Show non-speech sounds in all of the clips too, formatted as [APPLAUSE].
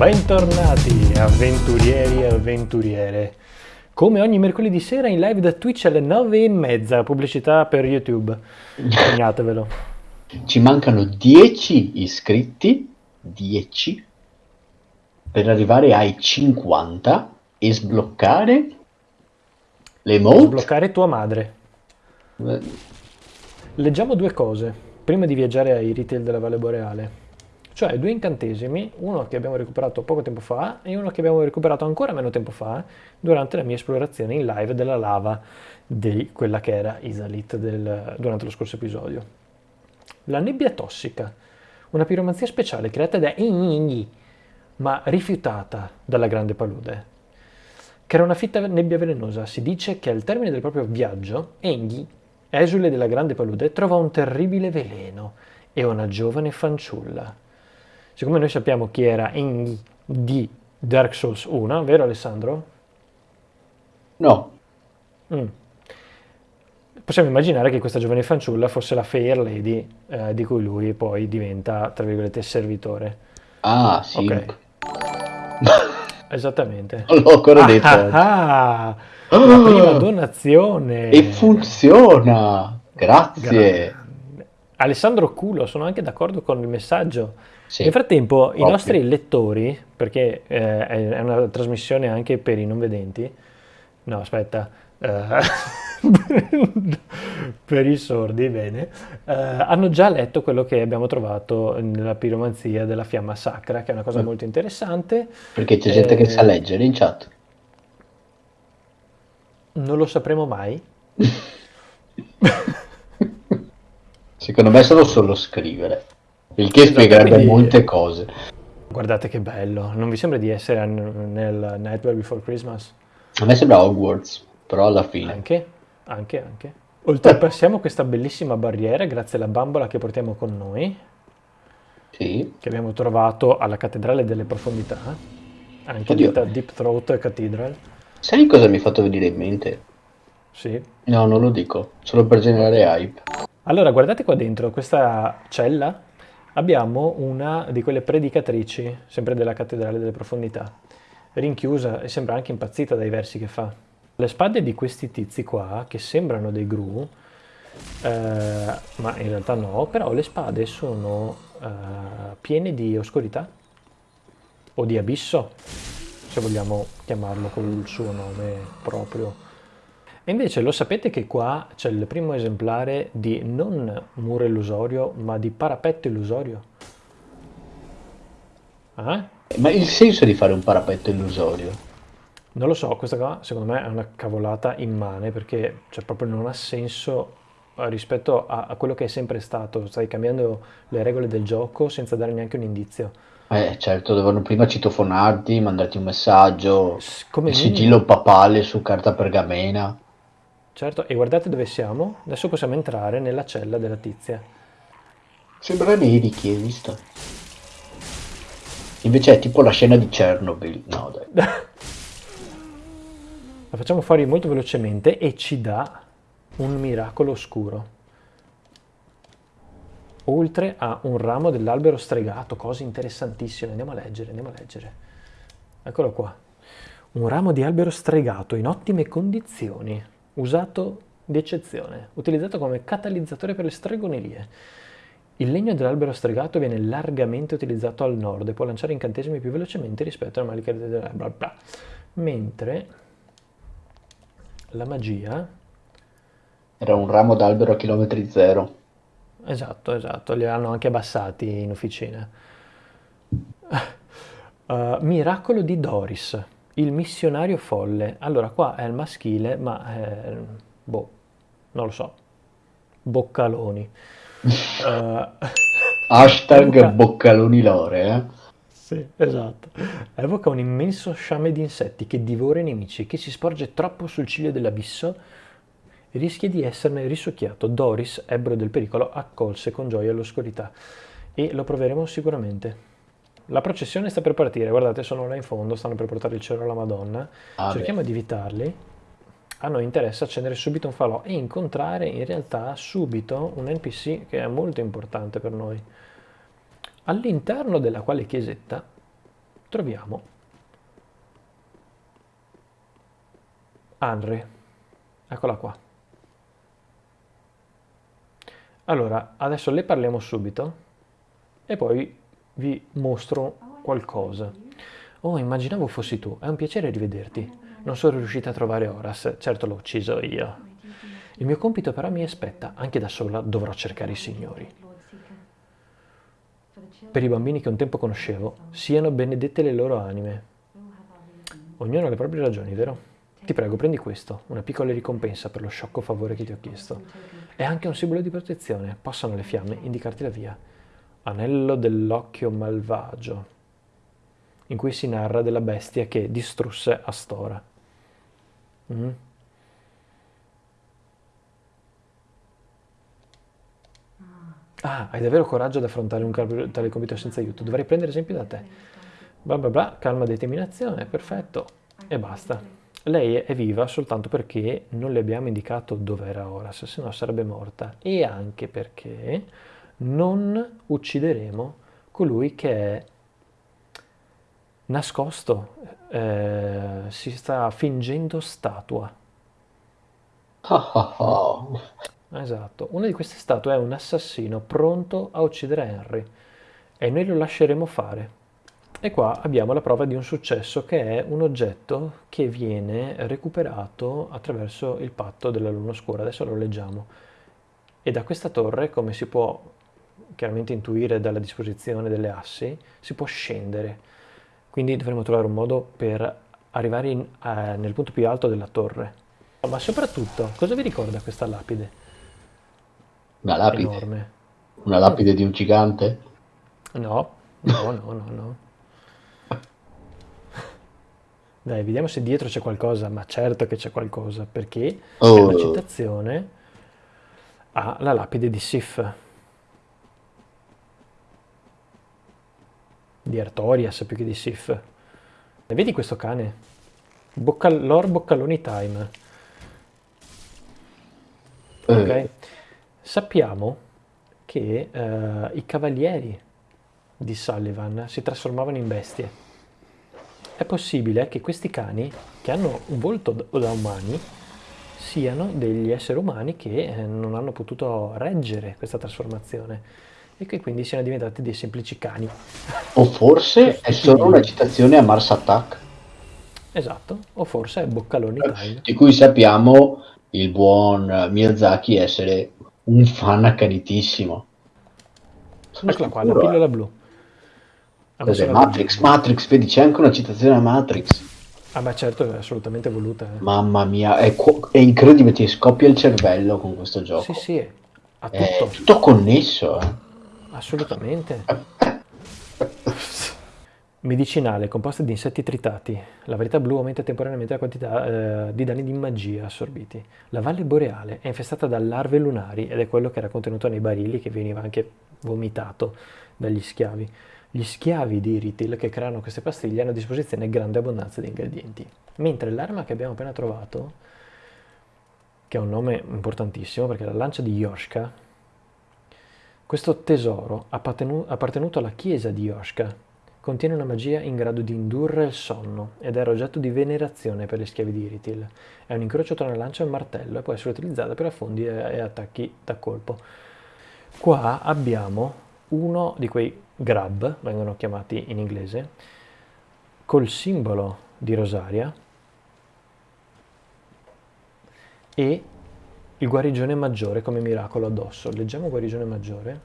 Bentornati avventurieri e avventuriere. Come ogni mercoledì sera in live da Twitch alle 9 e mezza, pubblicità per YouTube. Segnatevelo. Ci mancano 10 iscritti, 10, per arrivare ai 50 e sbloccare le emote. Sbloccare tua madre. Eh, Leggiamo due cose prima di viaggiare ai retail della Valle Boreale. Cioè due incantesimi, uno che abbiamo recuperato poco tempo fa e uno che abbiamo recuperato ancora meno tempo fa durante la mia esplorazione in live della lava di quella che era Isalit del- durante lo scorso episodio. La nebbia tossica, una piromanzia speciale creata da Enigni, ma rifiutata dalla grande palude. Che era una fitta nebbia velenosa, si dice che al termine del proprio viaggio, Engi, esule della grande palude, trova un terribile veleno e una giovane fanciulla. Siccome noi sappiamo chi era Engi di Dark Souls 1, vero Alessandro? No, Mm. Possiamo immaginare che questa giovane fanciulla fosse la Fair Lady eh, di cui lui poi diventa, tra virgolette, servitore. ah sì, Ok. [LAUGHS] Esattamente. non l'ho ancora detto. Ah, ah, la prima [GASPS] donazione. E funziona, grazie. Grande. Alessandro Culo, sono anche d'accordo con il messaggio. Sì, Nel frattempo, i ovvio. nostri lettori, perché eh, è una trasmissione anche per i non vedenti, no, aspetta, eh, [LAUGHS] per i sordi, bene, eh, hanno già letto quello che abbiamo trovato nella piromanzia della fiamma sacra, che è una cosa Mm. molto interessante. Perché c'è gente che Eh, sa leggere in chat. Non lo sapremo mai. [LAUGHS] Secondo me sono solo scrivere, il che Esatto, spiegherebbe quindi- molte cose. Guardate che bello, non vi sembra di essere nel Nightmare Before Christmas? A me sembra Hogwarts, però alla fine. Anche, anche, anche. Oltrepassiamo questa bellissima barriera grazie alla bambola che portiamo con noi, Sì, che abbiamo trovato alla Cattedrale delle Profondità, anche Oddio. detta Deep Throat Cathedral. sai cosa mi ha fatto venire in mente? Sì. No, non lo dico, solo per generare hype. Allora, guardate qua dentro, questa cella, abbiamo una di quelle predicatrici, sempre della Cattedrale delle Profondità, rinchiusa e sembra anche impazzita dai versi che fa. Le spade di questi tizi qua, che sembrano dei gru, eh, ma in realtà no, però le spade sono eh, piene di oscurità o di abisso, se vogliamo chiamarlo col suo nome proprio. E invece lo sapete che qua c'è il primo esemplare di non muro illusorio, ma di parapetto illusorio? Eh? Ma il senso di fare un parapetto illusorio? Non lo so, questa qua secondo me è una cavolata immane perché cioè, proprio non ha senso eh, rispetto a, a quello che è sempre stato. Stai cambiando le regole del gioco senza dare neanche un indizio. Eh, certo, dovevano prima citofonarti, mandarti un messaggio, Come il sigillo papale su carta pergamena. Certo, e guardate dove siamo. Adesso possiamo entrare nella cella della tizia. Sembra Medici, hai visto? Invece è tipo la scena di Chernobyl. No, dai. [LAUGHS] La facciamo fuori molto velocemente e ci dà un miracolo oscuro. Oltre a un ramo dell'albero stregato, cose interessantissime. Andiamo a leggere, andiamo a leggere. Eccolo qua. Un ramo di albero stregato in ottime condizioni, usato di eccezione, utilizzato come catalizzatore per le stregonerie. Il legno dell'albero stregato viene largamente utilizzato al nord e può lanciare incantesimi più velocemente rispetto ai mali del bla bla. Mentre la magia, Era un ramo d'albero a chilometri zero. esatto, esatto, li hanno anche abbassati in officina. Uh, [LAUGHS] miracolo di Doris, il missionario folle. Allora, qua è il maschile, ma eh, boh, non lo so. Boccaloni. Uh, [LAUGHS] Hashtag Evoca- boccaloni lore, eh. Sì, esatto. Evoca un immenso sciame di insetti che divora i nemici, che si sporge troppo sul ciglio dell'abisso rischia di esserne risucchiato. Doris, ebbro del pericolo, accolse con gioia l'oscurità e lo proveremo sicuramente. La processione sta per partire, guardate, sono là in fondo, stanno per portare il cielo alla Madonna. Ah, Cerchiamo di evitarli. A noi interessa accendere subito un falò e incontrare in realtà subito un NPC che è molto importante per noi. All'interno della quale chiesetta troviamo Henry. Eccola qua. Allora, adesso le parliamo subito e poi vi mostro qualcosa. Oh, immaginavo fossi tu. È un piacere rivederti. Non sono riuscita a trovare Horace, certo l'ho ucciso io. Il mio compito però mi aspetta, anche da sola dovrò cercare i signori. Per i bambini che un tempo conoscevo, siano benedette le loro anime. Ognuno ha le proprie ragioni, vero? Ti prego, prendi questo, una piccola ricompensa per lo sciocco favore che ti ho chiesto. È anche un simbolo di protezione, possano le fiamme indicarti la via. Anello dell'occhio malvagio, in cui si narra della bestia che distrusse Astora. Mm. Ah, hai davvero coraggio ad affrontare un tale compito senza aiuto. Dovrei prendere esempio da te. Bla bla bla, calma determinazione, perfetto. E basta. Lei è viva soltanto perché non le abbiamo indicato dove era Horace, se no sarebbe morta. E anche perché non uccideremo colui che è nascosto, eh, si sta fingendo statua. [LAUGHS] esatto, una di queste statue è un assassino pronto a uccidere Henry e noi lo lasceremo fare. E qua abbiamo la prova di un successo che è un oggetto che viene recuperato attraverso il patto della luna scura. Adesso lo leggiamo. E da questa torre, come si può chiaramente intuire dalla disposizione delle assi, si può scendere. Quindi dovremo trovare un modo per arrivare in, eh, nel punto più alto della torre. Ma soprattutto, cosa vi ricorda questa lapide? Una lapide? Enorme. Una lapide di un gigante? No, no, no, no, no. [LAUGHS] Dai, vediamo se dietro c'è qualcosa, ma certo che c'è qualcosa, perché oh. è una citazione alla lapide di Sif. Di Artorias più che di Sif. E vedi questo cane? Boccal Lord Boccaloni Time. Eh. Ok? Sappiamo che uh, i cavalieri di Sullivan si trasformavano in bestie è possibile che questi cani, che hanno un volto da umani, siano degli esseri umani che eh, non hanno potuto reggere questa trasformazione e che quindi siano diventati dei semplici cani. O forse [LAUGHS] è solo una citazione a Mars Attack. Esatto, o forse è Boccaloni Time. Di cui sappiamo il buon Miyazaki essere un fan accanitissimo. Eccola qua, la pillola blu. Cos'è? Matrix, Matrix, vedi c'è anche una citazione a Matrix. Ah beh certo, è assolutamente voluta. Eh. Mamma mia, è, è, incredibile, ti scoppia il cervello con questo gioco. Sì, sì, ha tutto. È tutto connesso. Eh. Assolutamente. Medicinale, composta di insetti tritati. La varietà blu aumenta temporaneamente la quantità eh, di danni di magia assorbiti. La valle boreale è infestata da larve lunari ed è quello che era contenuto nei barili che veniva anche vomitato dagli schiavi. Gli schiavi di Retail che creano queste pastiglie hanno a disposizione grande abbondanza di ingredienti, mentre l'arma che abbiamo appena trovato, che ha un nome importantissimo perché è la lancia di Yoshka, questo tesoro appartenuto alla chiesa di Yoshka contiene una magia in grado di indurre il sonno ed era oggetto di venerazione per gli schiavi di Iritil. È un incrocio tra una lancia e un martello e può essere utilizzata per affondi e attacchi da colpo. Qua abbiamo uno di quei grab, vengono chiamati in inglese, col simbolo di rosaria e il guarigione maggiore come miracolo addosso. Leggiamo guarigione maggiore,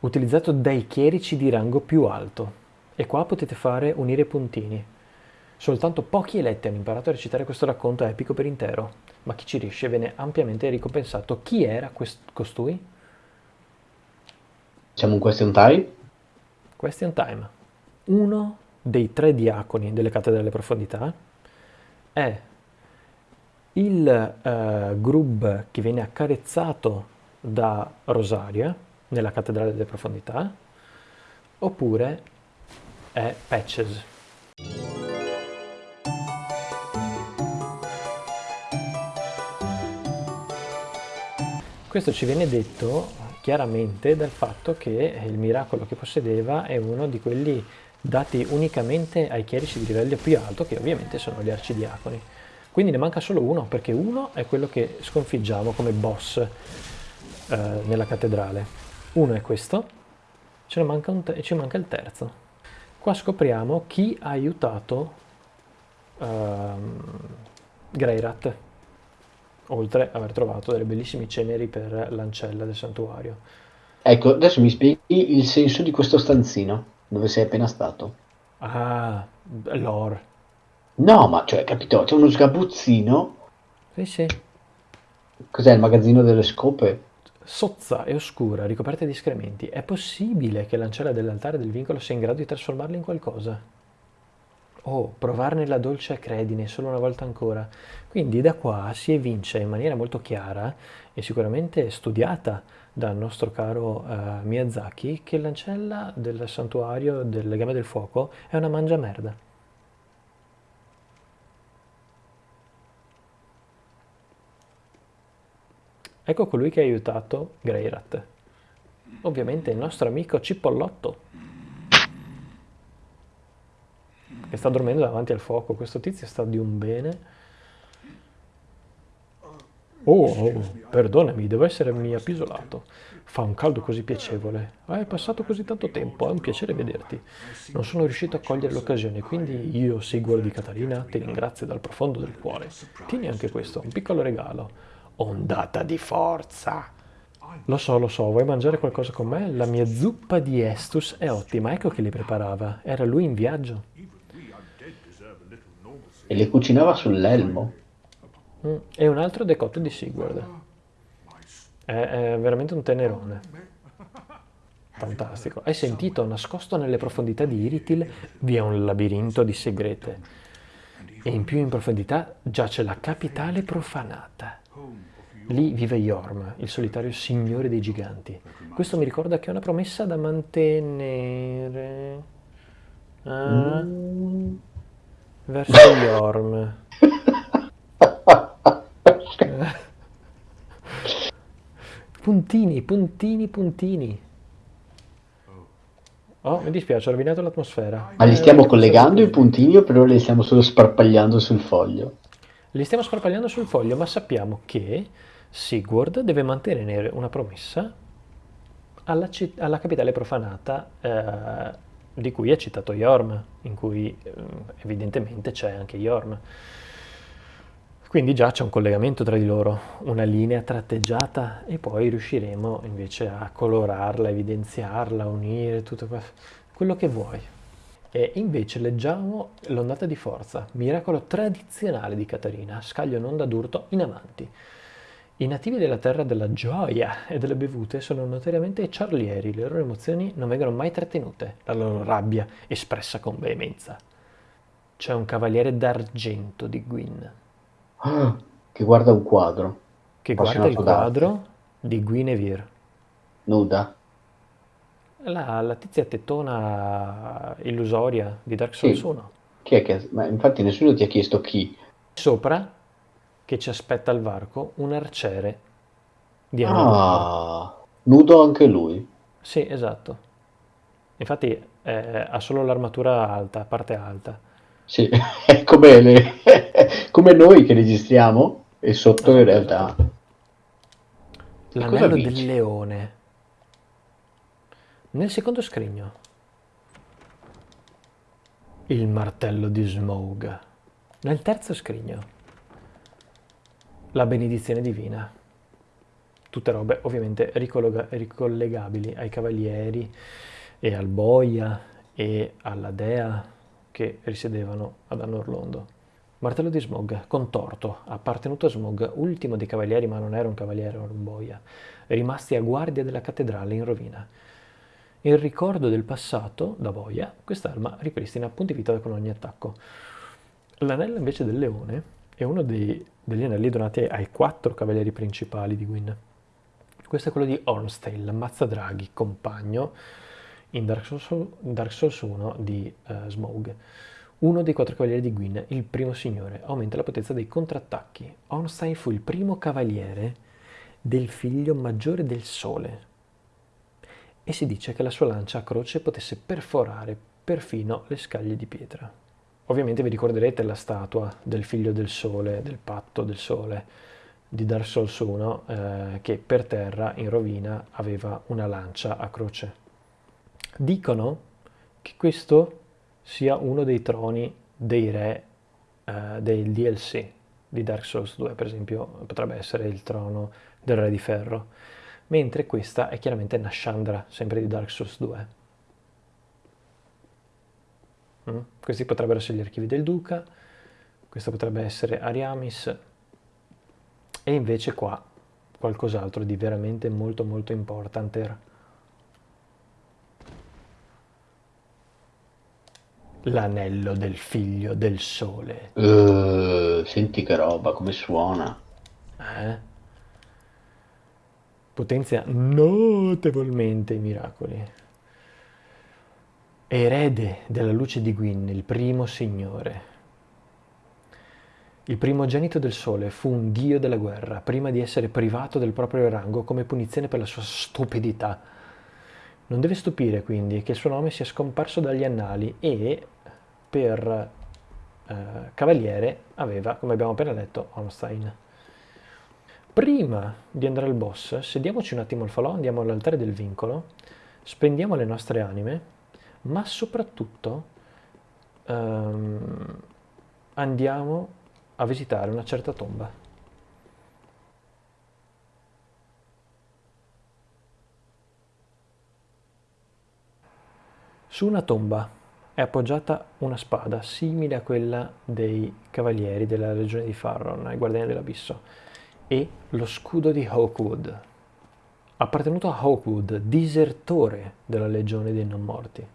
utilizzato dai chierici di rango più alto. E qua potete fare unire puntini. Soltanto pochi eletti hanno imparato a recitare questo racconto epico per intero, ma chi ci riesce viene ampiamente ricompensato. Chi era costui? Siamo un question time? Question time. Uno dei tre diaconi delle cattedre delle profondità è il uh, Grub che viene accarezzato da Rosaria nella cattedrale delle profondità oppure è Patches. Questo ci viene detto chiaramente dal fatto che il miracolo che possedeva è uno di quelli dati unicamente ai chierici di livello più alto, che ovviamente sono gli arcidiaconi. Quindi ne manca solo uno, perché uno è quello che sconfiggiamo come boss eh, nella cattedrale. Uno è questo, ce ne manca un e ci manca il terzo. Qua scopriamo chi ha aiutato um, Greirat, oltre ad aver trovato delle bellissime ceneri per l'ancella del santuario. Ecco, adesso mi spieghi il senso di questo stanzino, dove sei appena stato. Ah, lore. No, ma cioè, capito, c'è uno sgabuzzino. Sì, sì. Cos'è il magazzino delle scope? Sozza e oscura, ricoperta di escrementi. È possibile che l'ancella dell'altare del vincolo sia in grado di trasformarla in qualcosa? Oh, provarne la dolce acredine solo una volta ancora. Quindi da qua si evince in maniera molto chiara e sicuramente studiata dal nostro caro uh, Miyazaki che l'ancella del santuario del legame del fuoco è una mangia Ecco colui che ha aiutato Greirat. Ovviamente il nostro amico Cipollotto. Che sta dormendo davanti al fuoco. Questo tizio sta di un bene. Oh, oh, perdonami, devo essermi appisolato. Fa un caldo così piacevole. Hai passato così tanto tempo, è un piacere vederti. Non sono riuscito a cogliere l'occasione, quindi io, Sigurd di Catarina, ti ringrazio dal profondo del cuore. Tieni anche questo, un piccolo regalo. Ondata di forza. Lo so, lo so, vuoi mangiare qualcosa con me? La mia zuppa di Estus è ottima, ecco che li preparava. Era lui in viaggio. E le cucinava sull'elmo. Mm, e un altro decotto di Sigurd. È, è veramente un tenerone. Fantastico. Hai sentito? Nascosto nelle profondità di Iritil vi è un labirinto di segrete. E in più in profondità giace la capitale profanata. Lì vive Yorm, il solitario signore dei giganti. Questo mi ricorda che è una promessa da mantenere. Ah, mm. Verso Yorm. [LAUGHS] puntini, puntini, puntini. Oh, mi dispiace, ho rovinato l'atmosfera. Ma li stiamo eh, collegando i puntini o però li stiamo solo sparpagliando sul foglio? Li stiamo sparpagliando sul foglio, ma sappiamo che Sigurd deve mantenere una promessa alla, alla capitale profanata eh, di cui è citato Yorm, in cui eh, evidentemente c'è anche Yorm. Quindi già c'è un collegamento tra di loro, una linea tratteggiata e poi riusciremo invece a colorarla, evidenziarla, unire tutto quello che vuoi. E invece leggiamo l'ondata di forza, miracolo tradizionale di Caterina, scaglio un'onda d'urto in avanti. I nativi della terra della gioia e delle bevute sono notoriamente ciarlieri, le loro emozioni non vengono mai trattenute, la loro rabbia espressa con veemenza. C'è un cavaliere d'argento di Gwyn. Ah, che guarda un quadro. Che guarda il quadro di Guinevere. Nuda. La, la tizia tettona illusoria di Dark Souls sì. 1. Chi è che... Ma infatti nessuno ti ha chiesto chi. Sopra che ci aspetta al varco un arciere di Ah, nudo anche lui. Sì, esatto. Infatti eh, ha solo l'armatura alta, parte alta. Sì, [LAUGHS] è come, le... [LAUGHS] come noi che registriamo e sotto in realtà... L'anello del leone. Nel secondo scrigno. Il martello di Smog. Nel terzo scrigno la benedizione divina. Tutte robe ovviamente ricollegabili ai cavalieri e al boia e alla dea che risiedevano ad Anorlondo. Martello di Smog, contorto, appartenuto a Smog, ultimo dei cavalieri ma non era un cavaliere, era un boia, rimasti a guardia della cattedrale in rovina. In ricordo del passato, da boia, quest'arma ripristina punti vita con ogni attacco. L'anello invece del leone è uno dei, degli anelli donati ai quattro cavalieri principali di Gwyn. Questo è quello di Ornstein, l'Ammazzadraghi, compagno in Dark Souls, Dark Souls 1 di uh, Smaug. Uno dei quattro cavalieri di Gwyn, il primo signore, aumenta la potenza dei contrattacchi. Ornstein fu il primo cavaliere del figlio maggiore del sole e si dice che la sua lancia a croce potesse perforare perfino le scaglie di pietra. Ovviamente vi ricorderete la statua del figlio del sole, del patto del sole di Dark Souls 1, eh, che per terra in rovina aveva una lancia a croce. Dicono che questo sia uno dei troni dei re eh, del DLC di Dark Souls 2, per esempio potrebbe essere il trono del re di ferro, mentre questa è chiaramente Nashandra, sempre di Dark Souls 2. Mm? Questi potrebbero essere gli archivi del duca, questo potrebbe essere Ariamis, e invece qua qualcos'altro di veramente molto molto importante. L'anello del figlio del sole. Uh, senti che roba, come suona. Eh? Potenzia notevolmente i miracoli. Erede della luce di Gwyn, il primo signore. Il primogenito del sole fu un dio della guerra, prima di essere privato del proprio rango come punizione per la sua stupidità. Non deve stupire quindi che il suo nome sia scomparso dagli annali e per eh, cavaliere aveva, come abbiamo appena letto, Holstein. Prima di andare al boss, sediamoci un attimo al falò, andiamo all'altare del vincolo, spendiamo le nostre anime, ma soprattutto ehm, andiamo a visitare una certa tomba. Su una tomba è appoggiata una spada simile a quella dei cavalieri della legione di Farron, i guardiani dell'abisso, e lo scudo di Hawkwood, appartenuto a Hawkwood, disertore della legione dei non morti.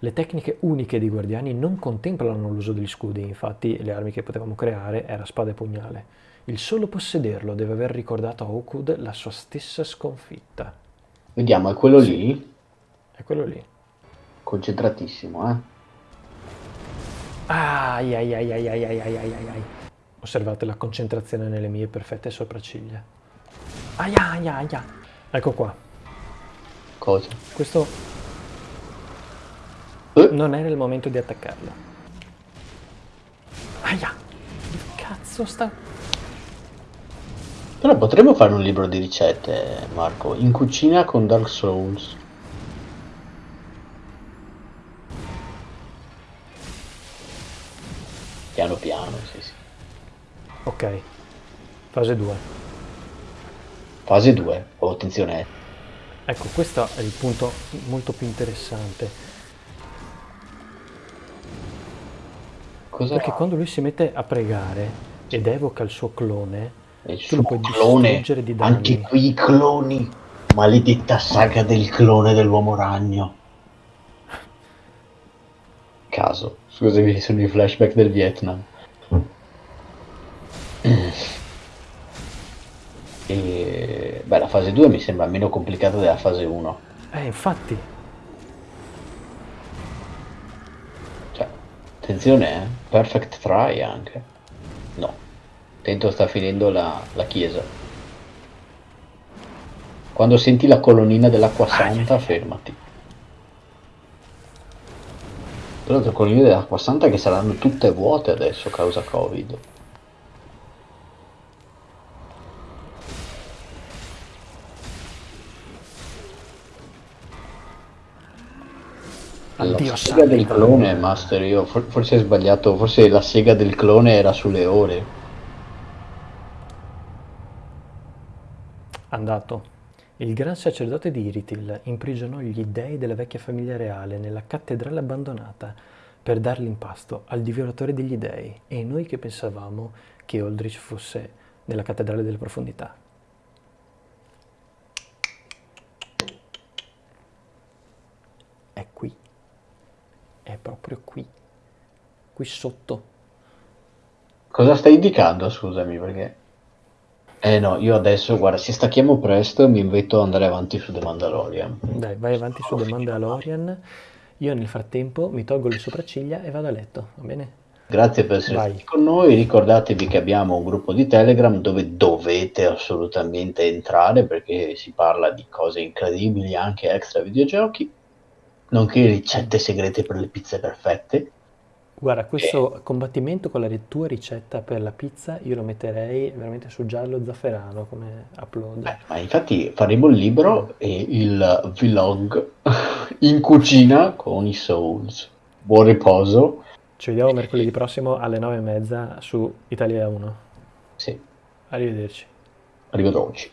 Le tecniche uniche dei guardiani non contemplano l'uso degli scudi, infatti le armi che potevamo creare era spada e pugnale. Il solo possederlo deve aver ricordato a Hawkwood la sua stessa sconfitta. Vediamo, è quello sì. lì? È quello lì. Concentratissimo, eh? Ai ai ai ai ai ai ai ai ai. Osservate la concentrazione nelle mie perfette sopracciglia. Ai ai ai ai. Ecco qua. Cosa? Questo non era il momento di attaccarlo. Aia! Che cazzo sta... Però potremmo fare un libro di ricette, Marco, in cucina con Dark Souls. Piano piano, sì. Ok, fase 2. Fase 2, oh, attenzione. Ecco, questo è il punto molto più interessante Cosa Perché quando lui si mette a pregare ed evoca il suo clone, il suo clone, di danni. Anche qui i cloni. Maledetta saga del clone dell'uomo ragno. Caso. Scusami, sono i flashback del Vietnam. E... Beh, la fase 2 mi sembra meno complicata della fase 1. Eh, infatti. Attenzione, eh? Perfect try anche. No. Attento sta finendo la, la chiesa. Quando senti la colonnina dell'acqua santa, ah, fermati. Tra l'altro colonnine dell'acqua santa che saranno tutte vuote adesso causa Covid. Sega del clone, Master, io forse hai sbagliato, forse la sega del clone era sulle ore. Andato. Il gran sacerdote di Iritil imprigionò gli dei della vecchia famiglia reale nella cattedrale abbandonata per darli in pasto al divoratore degli dei e noi che pensavamo che Aldrich fosse nella cattedrale delle profondità. È qui è proprio qui, qui sotto. Cosa stai indicando, scusami, perché... Eh no, io adesso, guarda, se stacchiamo presto mi invito ad andare avanti su The Mandalorian. Dai, vai avanti su The Mandalorian. Io nel frattempo mi tolgo le sopracciglia e vado a letto, va bene? Grazie per essere stati con noi, ricordatevi che abbiamo un gruppo di Telegram dove dovete assolutamente entrare perché si parla di cose incredibili, anche extra videogiochi nonché ricette segrete per le pizze perfette. Guarda, questo combattimento con la tua ricetta per la pizza io lo metterei veramente su giallo zafferano come upload. Beh, ma infatti faremo il libro e il vlog in cucina con i Souls. Buon riposo. Ci vediamo mercoledì prossimo alle nove e mezza su Italia 1. Sì, Arrivederci. arrivederci.